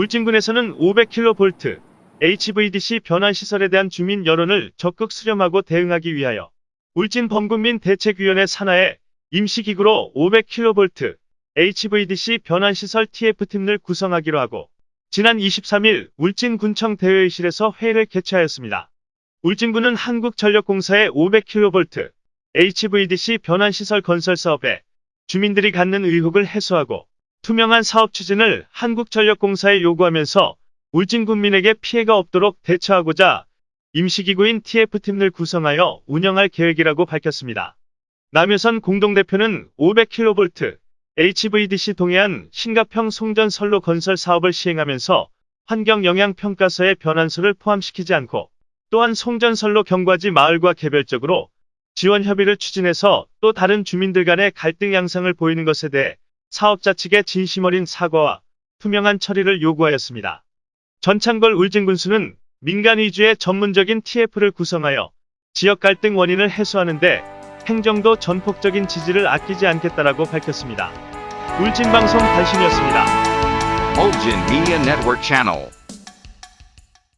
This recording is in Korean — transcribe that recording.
울진군에서는 500kV HVDC 변환 시설에 대한 주민 여론을 적극 수렴하고 대응하기 위하여 울진 범군민 대책위원회 산하에 임시기구로 500kV HVDC 변환 시설 TF팀을 구성하기로 하고 지난 23일 울진군청 대회의실에서 회의를 개최하였습니다. 울진군은 한국전력공사의 500kV HVDC 변환 시설 건설 사업에 주민들이 갖는 의혹을 해소하고 투명한 사업 추진을 한국전력공사에 요구하면서 울진 국민에게 피해가 없도록 대처하고자 임시기구인 TF팀을 구성하여 운영할 계획이라고 밝혔습니다. 남효선 공동대표는 500kV HVDC 동해안 신가평 송전선로 건설 사업을 시행하면서 환경영향평가서의 변환소를 포함시키지 않고 또한 송전선로 경과지 마을과 개별적으로 지원 협의를 추진해서 또 다른 주민들 간의 갈등 양상을 보이는 것에 대해 사업자 측의 진심 어린 사과와 투명한 처리를 요구하였습니다. 전창걸 울진군수는 민간 위주의 전문적인 TF를 구성하여 지역 갈등 원인을 해소하는 데 행정도 전폭적인 지지를 아끼지 않겠다라고 밝혔습니다. 울진방송 발신이었습니다. Mulgin Media Network Channel.